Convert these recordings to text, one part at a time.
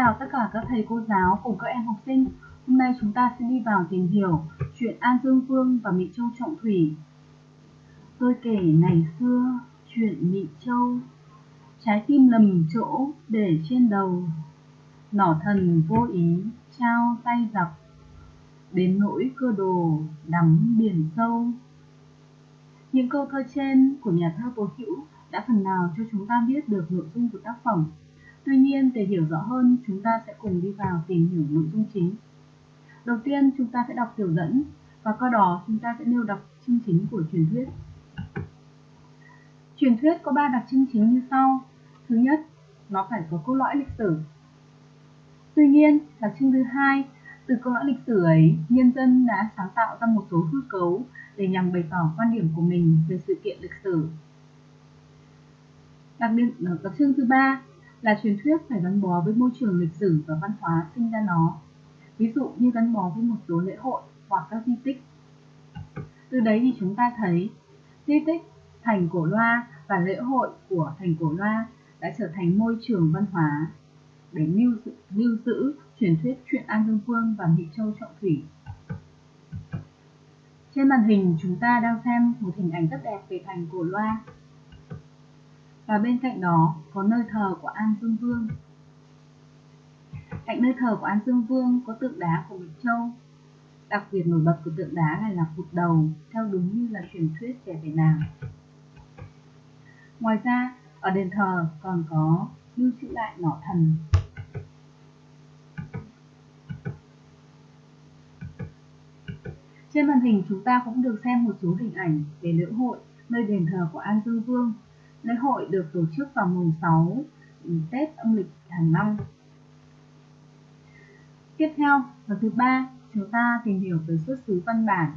chào tất cả các thầy cô giáo cùng các em học sinh. Hôm nay chúng ta sẽ đi vào tìm hiểu chuyện An Dương Vương và Mị Châu Trọng Thủy. Tôi kể ngày xưa chuyện Mị Châu, trái tim lầm chỗ để trên đầu, nỏ thần vô ý trao tay giặc, đến nỗi cơ đồ đắm biển sâu. Những câu thơ trên của nhà thơ Tố Hữu đã phần nào cho chúng ta biết được nội dung của tác phẩm Tuy nhiên, để hiểu rõ hơn, chúng ta sẽ cùng đi vào tìm hiểu nội dung chính. Đầu tiên, chúng ta sẽ đọc tiểu dẫn, và qua đó chúng ta sẽ nêu đọc chương chính của truyền thuyết. Truyền thuyết có 3 đặc trưng chính như sau. Thứ nhất, nó phải có cốt lõi lịch sử. Tuy nhiên, đặc trưng thứ hai, từ cốt lõi lịch sử ấy, nhân dân đã sáng tạo ra một số hư cấu để nhằm bày tỏ quan điểm của mình về sự kiện lịch sử. Đặc biệt, đặc trưng thứ ba là truyền thuyết phải gắn bó với môi trường lịch sử và văn hóa sinh ra nó. Ví dụ như gắn bó với một số lễ hội hoặc các di tích. Từ đấy thì chúng ta thấy di tích thành cổ loa và lễ hội của thành cổ loa đã trở thành môi trường văn hóa để lưu giữ, lưu giữ truyền thuyết chuyện An Dương Vương và Mỹ Châu Trọng Thủy. Trên màn hình chúng ta đang xem một hình ảnh rất đẹp về thành cổ loa và bên cạnh đó có nơi thờ của An Dương Vương. Cạnh nơi thờ của An Dương Vương có tượng đá của Bạch Châu. Đặc biệt nổi bật của tượng đá này là cụt đầu, theo đúng như là truyền thuyết kể về nàng. Ngoài ra, ở đền thờ còn có lưu trữ lại nỏ thần. Trên màn hình chúng ta cũng được xem một số hình ảnh về lễ hội nơi đền thờ của An Dương Vương Lễ hội được tổ chức vào mùng 6 ừ, Tết âm lịch hàng năm. Tiếp theo, phần thứ ba, chúng ta tìm hiểu về xuất xứ văn bản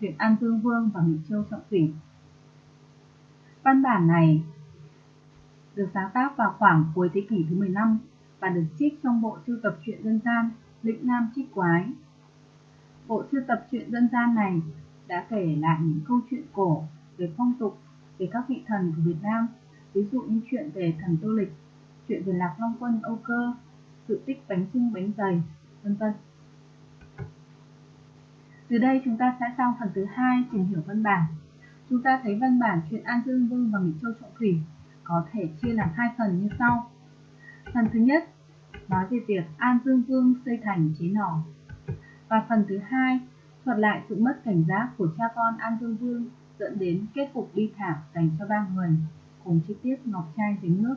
chuyện An Dương Vương và Mỹ Châu Trọng Thủy. Văn bản này được sáng tác vào khoảng cuối thế kỷ thứ 15 và được trích trong bộ sưu tập truyện dân gian Lĩnh Nam Trích Quái. Bộ sưu tập truyện dân gian này đã kể lại những câu chuyện cổ về phong tục về các vị thần của Việt Nam, ví dụ như chuyện về thần Tô Lịch, chuyện về Lạc Long Quân Âu Cơ, sự tích bánh trưng bánh dày, vân vân. Từ đây chúng ta sẽ sang phần thứ hai tìm hiểu văn bản. Chúng ta thấy văn bản chuyện An Dương Vương và Mỹ Châu Trọng Thủy có thể chia làm hai phần như sau. Phần thứ nhất nói về việc An Dương Vương xây thành chế nỏ. Và phần thứ hai thuật lại sự mất cảnh giác của cha con An Dương Vương dẫn đến kết cục bi thảm dành cho ba người cùng chi tiết ngọc trai dính nước.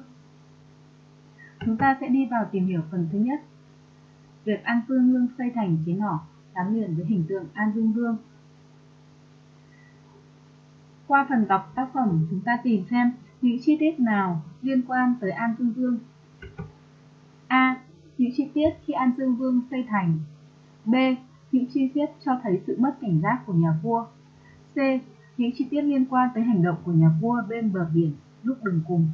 Chúng ta sẽ đi vào tìm hiểu phần thứ nhất. Việc An Phương Lương xây thành chế nỏ gắn liền với hình tượng An Dương Vương. Qua phần đọc tác phẩm, chúng ta tìm xem những chi tiết nào liên quan tới An Dương Vương. A. Những chi tiết khi An Dương Vương xây thành. B. Những chi tiết cho thấy sự mất cảnh giác của nhà vua. C những chi tiết liên quan tới hành động của nhà vua bên bờ biển lúc đường cùng.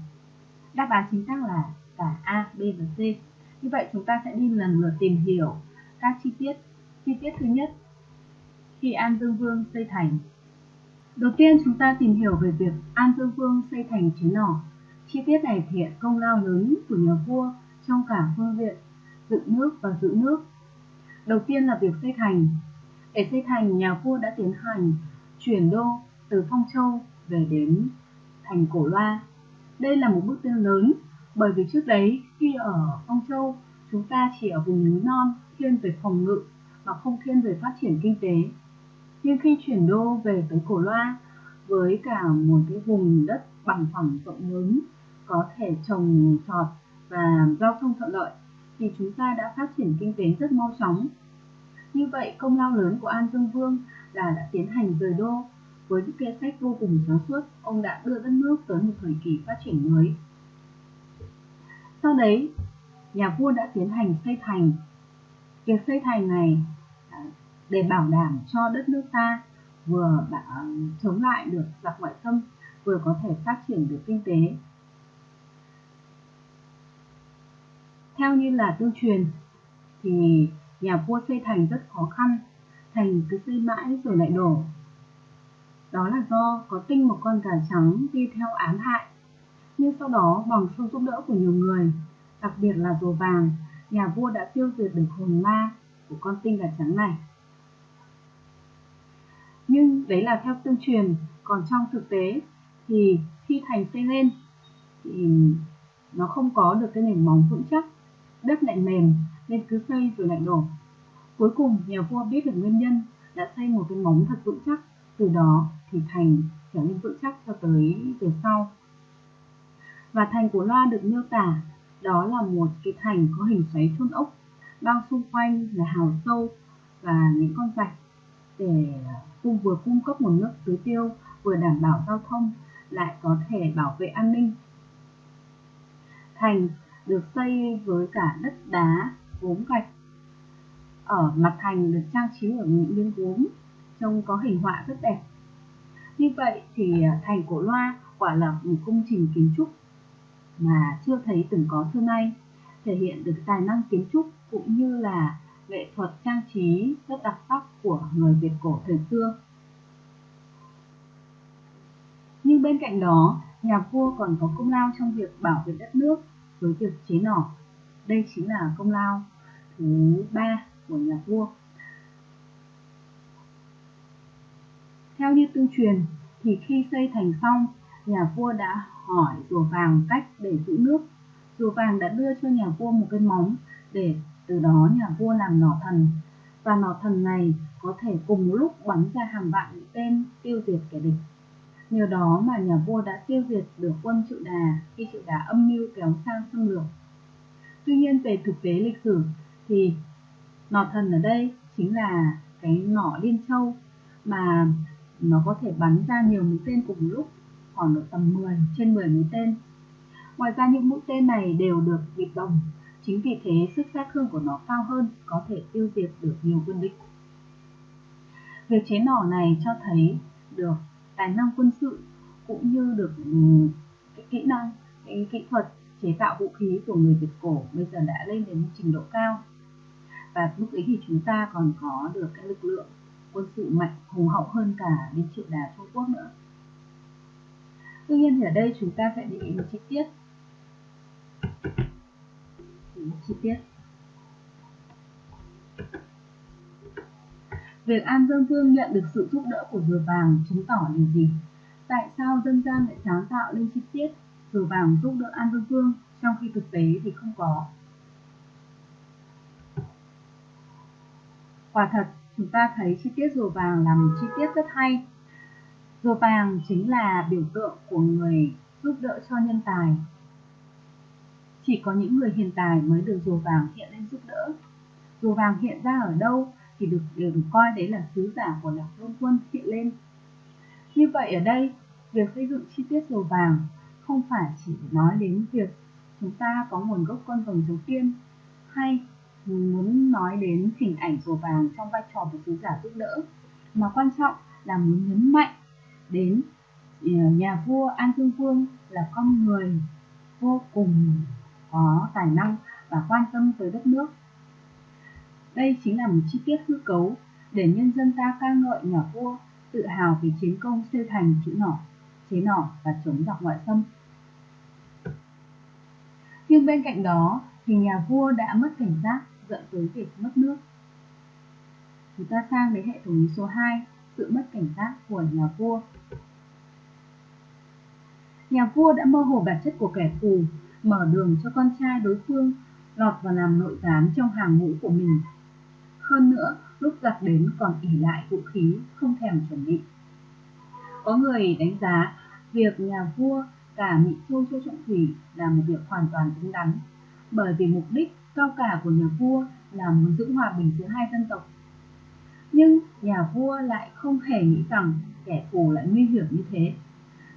Đáp án chính xác là cả A, B và C. Như vậy chúng ta sẽ đi lần lượt tìm hiểu các chi tiết. Chi tiết thứ nhất, khi An Dương Vương xây thành. Đầu tiên chúng ta tìm hiểu về việc An Dương Vương xây thành chế nỏ. Chi tiết này thể hiện công lao lớn của nhà vua trong cả phương diện dựng nước và giữ nước. Đầu tiên là việc xây thành. Để xây thành, nhà vua đã tiến hành chuyển đô từ Phong Châu về đến thành Cổ Loa. Đây là một bước tiến lớn, bởi vì trước đấy, khi ở Phong Châu, chúng ta chỉ ở vùng núi non, thiên về phòng ngự, mà không thiên về phát triển kinh tế. Nhưng khi chuyển đô về tới Cổ Loa, với cả một cái vùng đất bằng phẳng rộng lớn, có thể trồng trọt và giao thông thuận lợi, thì chúng ta đã phát triển kinh tế rất mau chóng. Như vậy, công lao lớn của An Dương Vương là đã tiến hành rời đô với những kế sách vô cùng sáng suốt, ông đã đưa đất nước tới một thời kỳ phát triển mới. Sau đấy, nhà vua đã tiến hành xây thành. Việc xây thành này à, để bảo đảm cho đất nước ta vừa chống lại được giặc ngoại xâm, vừa có thể phát triển được kinh tế. Theo như là tương truyền, thì nhà vua xây thành rất khó khăn, thành cứ xây mãi rồi lại đổ, đó là do có tinh một con gà trắng đi theo ám hại. Nhưng sau đó bằng sự giúp đỡ của nhiều người, đặc biệt là rùa vàng, nhà vua đã tiêu diệt được hồn ma của con tinh gà trắng này. Nhưng đấy là theo tương truyền, còn trong thực tế thì khi thành xây lên thì nó không có được cái nền móng vững chắc, đất lại mềm nên cứ xây rồi lại đổ. Cuối cùng nhà vua biết được nguyên nhân đã xây một cái móng thật vững chắc, từ đó hình thành trở nên vững chắc cho tới về sau. Và thành của Loa được miêu tả đó là một cái thành có hình xoáy chôn ốc, bao xung quanh là hào sâu và những con rạch để cung vừa cung cấp nguồn nước tưới tiêu vừa đảm bảo giao thông lại có thể bảo vệ an ninh. Thành được xây với cả đất đá, gốm gạch. Ở mặt thành được trang trí ở những miếng gốm, trông có hình họa rất đẹp. Như vậy thì à, thành cổ loa quả là một công trình kiến trúc mà chưa thấy từng có xưa nay, thể hiện được tài năng kiến trúc cũng như là nghệ thuật trang trí rất đặc sắc của người Việt cổ thời xưa. Nhưng bên cạnh đó, nhà vua còn có công lao trong việc bảo vệ đất nước với việc chế nỏ. Đây chính là công lao thứ ba của nhà vua. Theo như tương truyền thì khi xây thành xong, nhà vua đã hỏi rùa vàng cách để giữ nước. Rùa vàng đã đưa cho nhà vua một cái móng để từ đó nhà vua làm nỏ thần. Và nỏ thần này có thể cùng một lúc bắn ra hàng vạn mũi tên tiêu diệt kẻ địch. Nhờ đó mà nhà vua đã tiêu diệt được quân Triệu Đà khi Triệu Đà âm mưu kéo sang xâm lược. Tuy nhiên về thực tế lịch sử thì nỏ thần ở đây chính là cái nỏ liên châu mà nó có thể bắn ra nhiều mũi tên cùng lúc khoảng độ tầm 10 trên 10 mũi tên. Ngoài ra những mũi tên này đều được bịt đồng, chính vì thế sức sát thương của nó cao hơn, có thể tiêu diệt được nhiều quân địch. Việc chế nỏ này cho thấy được tài năng quân sự cũng như được ừ, cái kỹ năng, cái kỹ thuật chế tạo vũ khí của người Việt cổ bây giờ đã lên đến trình độ cao. Và lúc ấy thì chúng ta còn có được cái lực lượng quân sự mạnh hùng hậu hơn cả đến triệu đà Trung Quốc nữa. Tuy nhiên thì ở đây chúng ta sẽ để ý một chi tiết một chi tiết Việc An Dương Vương nhận được sự giúp đỡ của rùa vàng chứng tỏ điều gì? Tại sao dân gian lại sáng tạo lên chi tiết rùa vàng giúp đỡ An Dương Vương trong khi thực tế thì không có? Quả thật, chúng ta thấy chi tiết rùa vàng là một chi tiết rất hay. Rùa vàng chính là biểu tượng của người giúp đỡ cho nhân tài. Chỉ có những người hiền tài mới được rùa vàng hiện lên giúp đỡ. Rùa vàng hiện ra ở đâu thì được đều được coi đấy là sứ giả của lạc long quân hiện lên. Như vậy ở đây, việc xây dựng chi tiết rùa vàng không phải chỉ nói đến việc chúng ta có nguồn gốc con rồng đầu tiên hay muốn nói đến hình ảnh rùa vàng trong vai trò của sứ giả giúp đỡ mà quan trọng là muốn nhấn mạnh đến ờ, nhà vua An Dương Vương là con người vô cùng có tài năng và quan tâm tới đất nước. Đây chính là một chi tiết hư cấu để nhân dân ta ca ngợi nhà vua tự hào về chiến công xây thành chữ nỏ, chế nỏ và chống giặc ngoại xâm. Nhưng bên cạnh đó thì nhà vua đã mất cảnh giác dẫn tới việc mất nước. Chúng ta sang đến hệ thống lý số 2, sự mất cảnh giác của nhà vua. Nhà vua đã mơ hồ bản chất của kẻ thù, mở đường cho con trai đối phương lọt vào làm nội gián trong hàng ngũ của mình. Hơn nữa, lúc giặc đến còn ỉ lại vũ khí, không thèm chuẩn bị. Có người đánh giá việc nhà vua cả Mỹ Châu Châu Trọng Thủy là một việc hoàn toàn đúng đắn, bởi vì mục đích cao cả của nhà vua là muốn giữ hòa bình giữa hai dân tộc. Nhưng nhà vua lại không hề nghĩ rằng kẻ thù lại nguy hiểm như thế.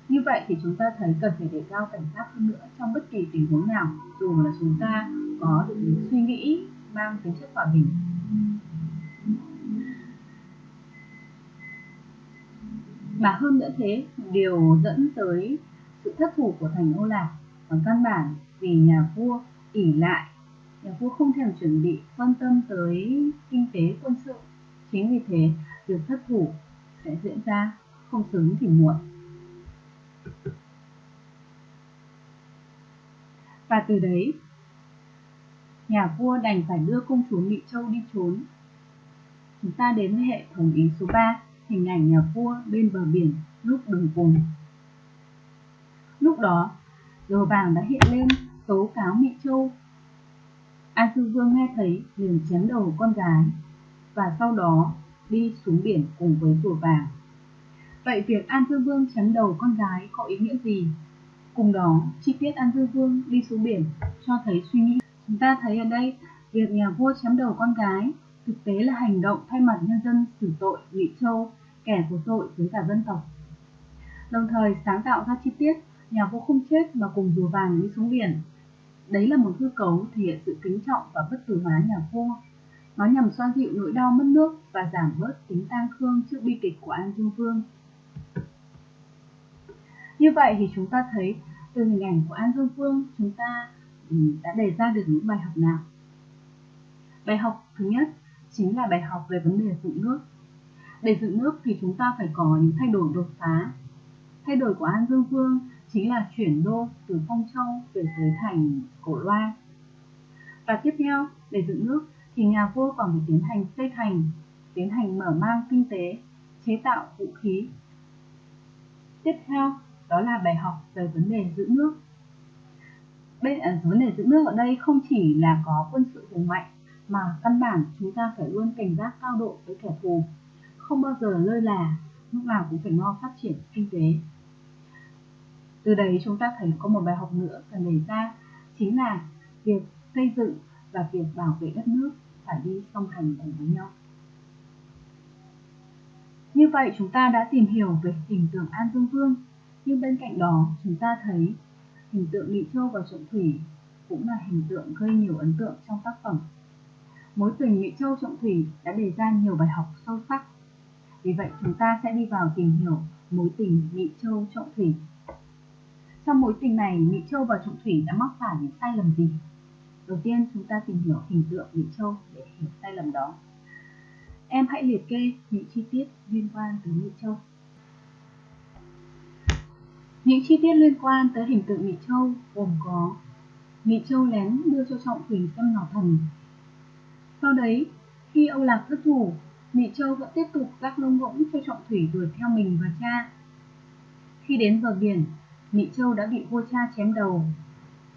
Như vậy thì chúng ta thấy cần phải đề cao cảnh giác hơn nữa trong bất kỳ tình huống nào, dù là chúng ta có được những suy nghĩ mang tính chất hòa bình. Mà hơn nữa thế, điều dẫn tới sự thất thủ của thành Âu Lạc còn căn bản vì nhà vua ỉ lại Dạ. nhà vua không thèm chuẩn bị quan tâm tới kinh tế quân sự chính vì thế việc thất thủ sẽ diễn ra không sớm thì muộn và từ đấy nhà vua đành phải đưa công chúa Mỹ Châu đi trốn. Chúng ta đến với hệ thống ý số 3, hình ảnh nhà vua bên bờ biển lúc đường cùng. Lúc đó, đồ vàng đã hiện lên tố cáo Mỹ Châu. An Sư Vương nghe thấy liền chém đầu con gái và sau đó đi xuống biển cùng với rùa vàng. Vậy việc An Dương Vương chém đầu con gái có ý nghĩa gì? Cùng đó, chi tiết An Dương Vương đi xuống biển cho thấy suy nghĩ. Chúng ta thấy ở đây, việc nhà vua chém đầu con gái thực tế là hành động thay mặt nhân dân xử tội Ngụy Châu, kẻ có tội với cả dân tộc. Đồng thời sáng tạo ra chi tiết nhà vua không chết mà cùng rùa vàng đi xuống biển. Đấy là một hư cấu thể hiện sự kính trọng và bất tử hóa nhà vua. Nó nhằm xoa dịu nỗi đau mất nước và giảm bớt tính tang thương trước bi kịch của An Dương Vương. Như vậy thì chúng ta thấy, từ hình ảnh của An Dương Vương, chúng ta ừ, đã đề ra được những bài học nào? Bài học thứ nhất chính là bài học về vấn đề dựng nước. Để dựng nước thì chúng ta phải có những thay đổi đột phá. Thay đổi của An Dương Vương chính là chuyển đô từ Phong Châu về tới thành Cổ Loa. Và tiếp theo, để dựng nước thì nhà vua còn phải tiến hành xây thành, tiến hành mở mang kinh tế, chế tạo vũ khí. Tiếp theo, đó là bài học về vấn đề giữ nước. Bên ở à, vấn đề giữ nước ở đây không chỉ là có quân sự hùng mạnh mà căn bản chúng ta phải luôn cảnh giác cao độ với kẻ thù, không bao giờ lơi là, lúc nào cũng phải lo phát triển kinh tế. Từ đấy chúng ta thấy có một bài học nữa cần đề ra chính là việc xây dựng và việc bảo vệ đất nước phải đi song hành cùng với nhau. Như vậy chúng ta đã tìm hiểu về hình tượng An Dương Vương, nhưng bên cạnh đó chúng ta thấy hình tượng Nghị Châu và Trọng Thủy cũng là hình tượng gây nhiều ấn tượng trong tác phẩm. Mối tình Nghị Châu Trọng Thủy đã đề ra nhiều bài học sâu sắc. Vì vậy chúng ta sẽ đi vào tìm hiểu mối tình Nghị Châu Trọng Thủy. Trong mối tình này, Mỹ Châu và Trọng Thủy đã mắc phải những sai lầm gì? Đầu tiên chúng ta tìm hiểu hình tượng Mỹ Châu để hiểu sai lầm đó. Em hãy liệt kê những chi tiết liên quan tới Mỹ Châu. Những chi tiết liên quan tới hình tượng Mỹ Châu gồm có Mỹ Châu lén đưa cho Trọng Thủy xem nỏ thần. Sau đấy, khi Âu Lạc thất thủ, Mỹ Châu vẫn tiếp tục rắc lông ngỗng cho Trọng Thủy đuổi theo mình và cha. Khi đến bờ biển, Nghị Châu đã bị vua cha chém đầu,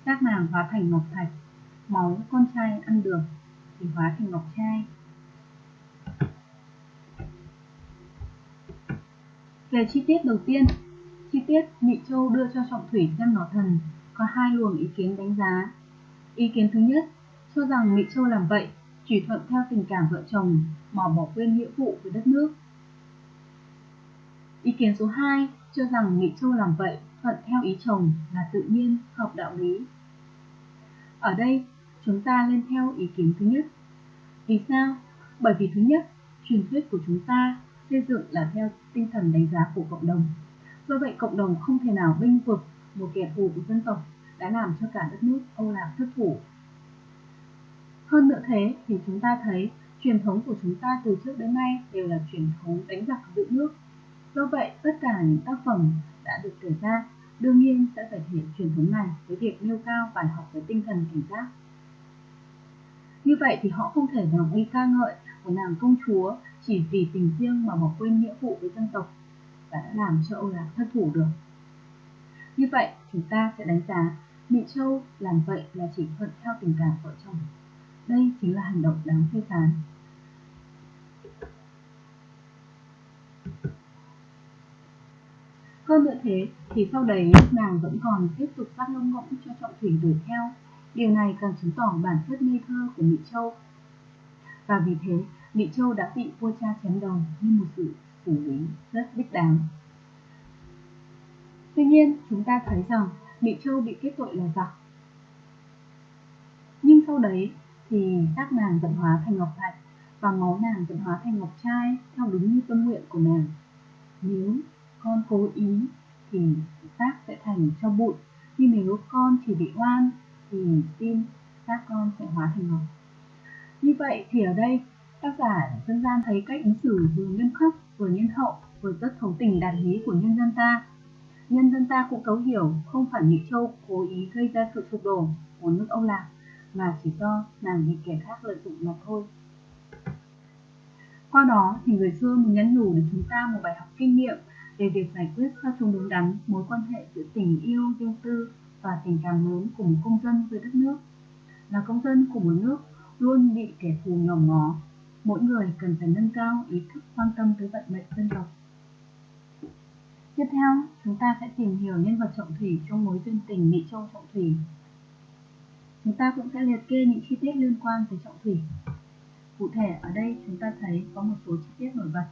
xác nàng hóa thành ngọc thạch máu con trai ăn được thì hóa thành ngọc trai. Về chi tiết đầu tiên, chi tiết Mỹ Châu đưa cho Trọng Thủy xem nó thần có hai luồng ý kiến đánh giá. Ý kiến thứ nhất cho rằng Mỹ Châu làm vậy chỉ thuận theo tình cảm vợ chồng mà bỏ quên nghĩa vụ với đất nước. Ý kiến số 2 cho rằng Nhị Châu làm vậy thuận theo ý chồng là tự nhiên, hợp đạo lý. Ở đây, chúng ta lên theo ý kiến thứ nhất. Vì sao? Bởi vì thứ nhất, truyền thuyết của chúng ta xây dựng là theo tinh thần đánh giá của cộng đồng. Do vậy cộng đồng không thể nào binh vực một kẻ thù của dân tộc đã làm cho cả đất nước Âu Lạc thất thủ. Hơn nữa thế thì chúng ta thấy truyền thống của chúng ta từ trước đến nay đều là truyền thống đánh giặc giữ nước. Do vậy tất cả những tác phẩm đã được kể ra đương nhiên sẽ phải thể hiện truyền thống này với việc nêu cao bài học về tinh thần cảnh giác như vậy thì họ không thể nào đi ca ngợi của nàng công chúa chỉ vì tình riêng mà bỏ quên nghĩa vụ với dân tộc và đã làm cho Âu Lạc thất thủ được. Như vậy, chúng ta sẽ đánh giá Mỹ Châu làm vậy là chỉ thuận theo tình cảm vợ chồng. Đây chính là hành động đáng phê phán. Hơn nữa thế, thì sau đấy nàng vẫn còn tiếp tục phát lông ngỗng cho trọng thủy đuổi theo Điều này càng chứng tỏ bản chất ngây thơ của Mỹ Châu. Và vì thế, Mỹ Châu đã bị vua cha chém đầu như một sự xử lý rất đích đáng. Tuy nhiên, chúng ta thấy rằng Mỹ Châu bị kết tội là giặc. Nhưng sau đấy thì xác nàng vận hóa thành ngọc thạch và máu nàng vận hóa thành ngọc trai theo đúng như tâm nguyện của nàng. Nếu con cố ý thì xác sẽ thành cho bụi, nhưng nếu con chỉ bị oan thì tim xác con sẽ hóa thành ngọc. Như vậy thì ở đây tác giả dân gian thấy cách ứng xử vừa nghiêm khắc vừa nhân hậu vừa rất thấu tình đạt lý của nhân dân ta. Nhân dân ta cũng cấu hiểu không phải nhị Châu cố ý gây ra sự sụp đổ của nước Âu Lạc mà chỉ do nàng bị kẻ khác lợi dụng mà thôi. Qua đó thì người xưa muốn nhắn nhủ đến chúng ta một bài học kinh nghiệm về việc giải quyết sao cho đúng đắn mối quan hệ giữa tình yêu riêng tư và tình cảm lớn của một công dân với đất nước. Là công dân của một nước luôn bị kẻ thù nhòm ngó, mỗi người cần phải nâng cao ý thức quan tâm tới vận mệnh dân tộc. Tiếp theo, chúng ta sẽ tìm hiểu nhân vật Trọng Thủy trong mối duyên tình Mỹ Châu Trọng Thủy. Chúng ta cũng sẽ liệt kê những chi tiết liên quan tới Trọng Thủy. Cụ thể ở đây chúng ta thấy có một số chi tiết nổi bật.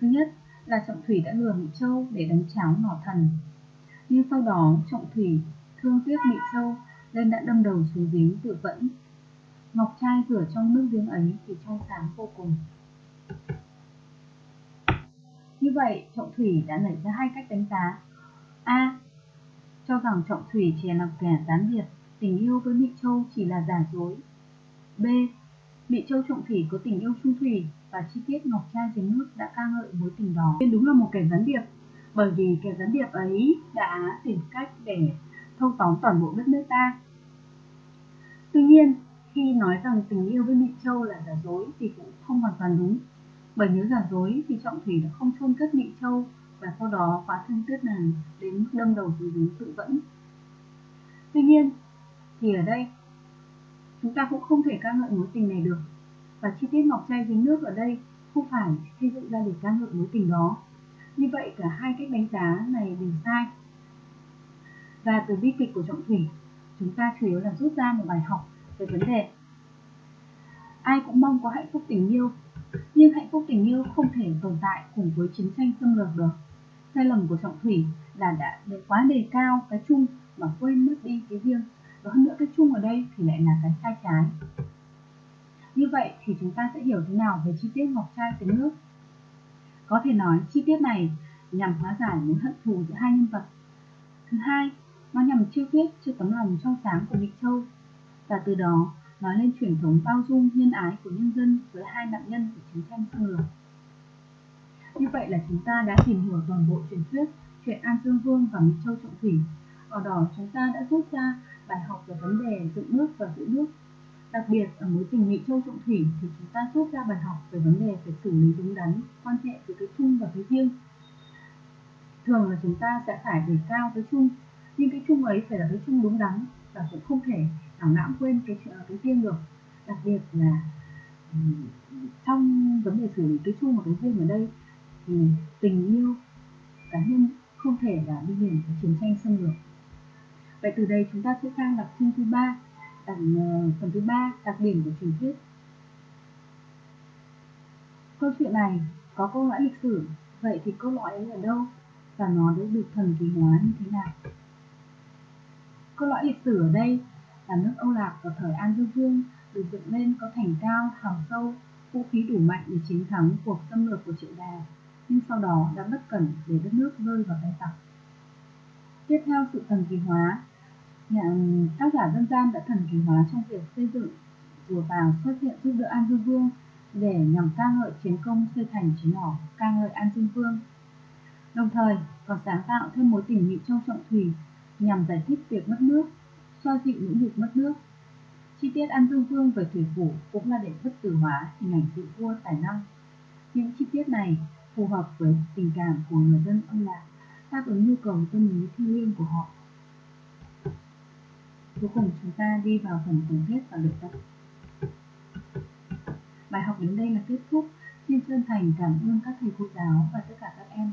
Thứ nhất là Trọng Thủy đã lừa Mỹ Châu để đánh cháo ngỏ thần. Nhưng sau đó Trọng Thủy thương tiếc Mỹ Châu nên đã đâm đầu xuống giếng tự vẫn. Ngọc trai rửa trong nước giếng ấy thì trong sáng vô cùng. Như vậy, Trọng Thủy đã nảy ra hai cách đánh giá. A. Cho rằng Trọng Thủy chỉ là kẻ gián điệp, tình yêu với Mỹ Châu chỉ là giả dối. B. Mỹ Châu Trọng Thủy có tình yêu trung thủy và chi tiết Ngọc Trai dưới nước đã ca ngợi mối tình đó. Nên đúng là một kẻ gián điệp, bởi vì kẻ gián điệp ấy đã tìm cách để thâu tóm toàn bộ đất nước ta. Tuy nhiên, khi nói rằng tình yêu với Mỹ Châu là giả dối thì cũng không hoàn toàn đúng bởi nếu giả dối thì Trọng Thủy đã không chôn cất Mỹ Châu và sau đó quá thương tuyết nàng đến mức đâm đầu xuống dưới tự vẫn. Tuy nhiên, thì ở đây chúng ta cũng không thể ca ngợi mối tình này được và chi tiết ngọc trai dính nước ở đây không phải xây dựng ra để ca ngợi mối tình đó. Như vậy cả hai cách đánh giá này đều sai. Và từ bi kịch của Trọng Thủy, chúng ta chủ yếu là rút ra một bài học về vấn đề ai cũng mong có hạnh phúc tình yêu nhưng hạnh phúc tình yêu không thể tồn tại cùng với chiến tranh xâm lược được. Sai lầm của Trọng Thủy là đã quá đề cao cái chung mà quên mất đi cái riêng. Và hơn nữa cái chung ở đây thì lại là cái sai trái. Như vậy thì chúng ta sẽ hiểu thế nào về chi tiết ngọc trai tính nước. Có thể nói chi tiết này nhằm hóa giải mối hận thù giữa hai nhân vật. Thứ hai, nó nhằm chiêu thuyết cho tấm lòng trong sáng của Mỹ Châu và từ đó nói lên truyền thống bao dung nhân ái của nhân dân với hai nạn nhân của chiến tranh xâm lược. Như vậy là chúng ta đã tìm hiểu toàn bộ truyền thuyết chuyện An Dương Vương và Mỹ Châu Trọng Thủy. Ở đó chúng ta đã rút ra bài học về vấn đề dựng nước và giữ nước. Đặc biệt ở mối tình Mỹ Châu Trọng Thủy thì chúng ta rút ra bài học về vấn đề phải xử lý đúng đắn quan hệ giữa cái chung và cái riêng. Thường là chúng ta sẽ phải đề cao cái chung, nhưng cái chung ấy phải là cái chung đúng đắn và cũng không thể nào lãng quên cái cái riêng được. Đặc biệt là trong vấn đề xử lý cái chung và cái riêng ở đây thì tình yêu cá nhân không thể là đi liền với chiến tranh xâm lược. Vậy từ đây chúng ta sẽ sang đặc trưng thứ ba phần ờ, phần thứ ba đặc điểm của truyền thuyết câu chuyện này có câu lõi lịch sử vậy thì câu lõi ấy ở đâu và nó đã được thần kỳ hóa như thế nào câu lõi lịch sử ở đây là nước Âu Lạc vào thời An Dương Vương được dựng lên có thành cao, hào sâu, vũ khí đủ mạnh để chiến thắng cuộc xâm lược của triệu đà, nhưng sau đó đã bất cẩn để đất nước rơi vào tay tặc. Tiếp theo sự thần kỳ hóa, nhà tác giả dân gian đã thần kỳ hóa trong việc xây dựng chùa vàng xuất hiện giúp đỡ An Dương Vương để nhằm ca ngợi chiến công xây thành chiến mỏ ca ngợi An Dương Vương. Đồng thời còn sáng tạo thêm mối tình Mỹ Châu Trọng Thủy nhằm giải thích việc mất nước xoa dịu những việc mất nước. Chi tiết An Dương Vương về thủy phủ cũng là để bất tử hóa hình ảnh vị vua tài năng. Những chi tiết này phù hợp với tình cảm của người dân ông lạc, đáp ứng nhu cầu tâm lý thiêng liêng của họ. Cuối cùng chúng ta đi vào phần tổng kết và luyện tập. Bài học đến đây là kết thúc. Xin chân thành cảm ơn các thầy cô giáo và tất cả các em.